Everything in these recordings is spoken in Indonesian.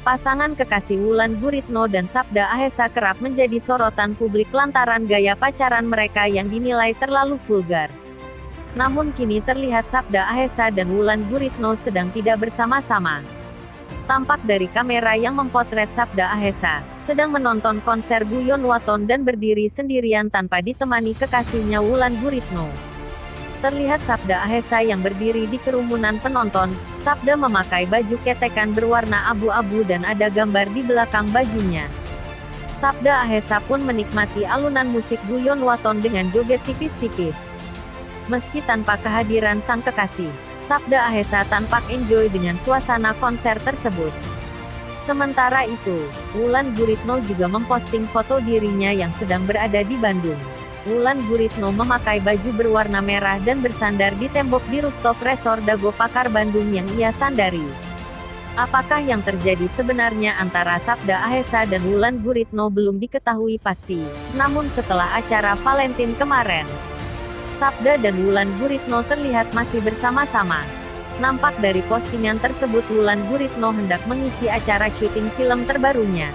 Pasangan kekasih Wulan Guritno dan Sabda Ahesa kerap menjadi sorotan publik lantaran gaya pacaran mereka yang dinilai terlalu vulgar. Namun kini terlihat Sabda Ahesa dan Wulan Guritno sedang tidak bersama-sama. Tampak dari kamera yang memotret Sabda Ahesa, sedang menonton konser Guyon Waton dan berdiri sendirian tanpa ditemani kekasihnya Wulan Guritno. Terlihat Sabda Ahesa yang berdiri di kerumunan penonton, Sabda memakai baju ketekan berwarna abu-abu dan ada gambar di belakang bajunya. Sabda Ahesa pun menikmati alunan musik Guyon Waton dengan joget tipis-tipis. Meski tanpa kehadiran sang kekasih, Sabda Ahesa tampak enjoy dengan suasana konser tersebut. Sementara itu, Wulan Guritno juga memposting foto dirinya yang sedang berada di Bandung. Wulan Guritno memakai baju berwarna merah dan bersandar di tembok di rooftop resor Dago Pakar Bandung yang ia sandari. Apakah yang terjadi sebenarnya antara Sabda Ahesa dan Wulan Guritno belum diketahui pasti. Namun setelah acara Valentine kemarin, Sabda dan Wulan Guritno terlihat masih bersama-sama. Nampak dari postingan tersebut Wulan Guritno hendak mengisi acara syuting film terbarunya.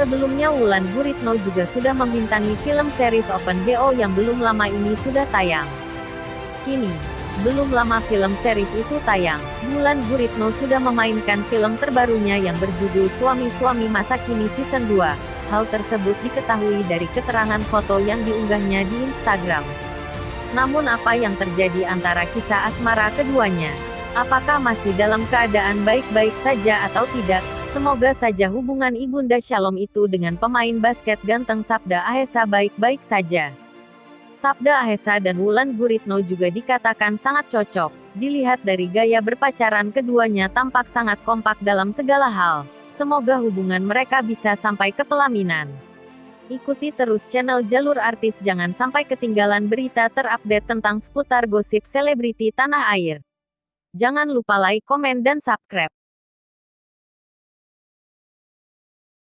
Sebelumnya Wulan Guritno juga sudah membintangi film series Open BO yang belum lama ini sudah tayang. Kini, belum lama film series itu tayang, Wulan Guritno sudah memainkan film terbarunya yang berjudul Suami-Suami Masa Kini Season 2. Hal tersebut diketahui dari keterangan foto yang diunggahnya di Instagram. Namun apa yang terjadi antara kisah asmara keduanya? Apakah masih dalam keadaan baik-baik saja atau tidak? Semoga saja hubungan Ibunda Shalom itu dengan pemain basket ganteng Sabda Ahesa baik-baik saja. Sabda Ahesa dan Wulan Guritno juga dikatakan sangat cocok. Dilihat dari gaya berpacaran keduanya tampak sangat kompak dalam segala hal. Semoga hubungan mereka bisa sampai ke pelaminan. Ikuti terus channel Jalur Artis jangan sampai ketinggalan berita terupdate tentang seputar gosip selebriti tanah air. Jangan lupa like, komen, dan subscribe.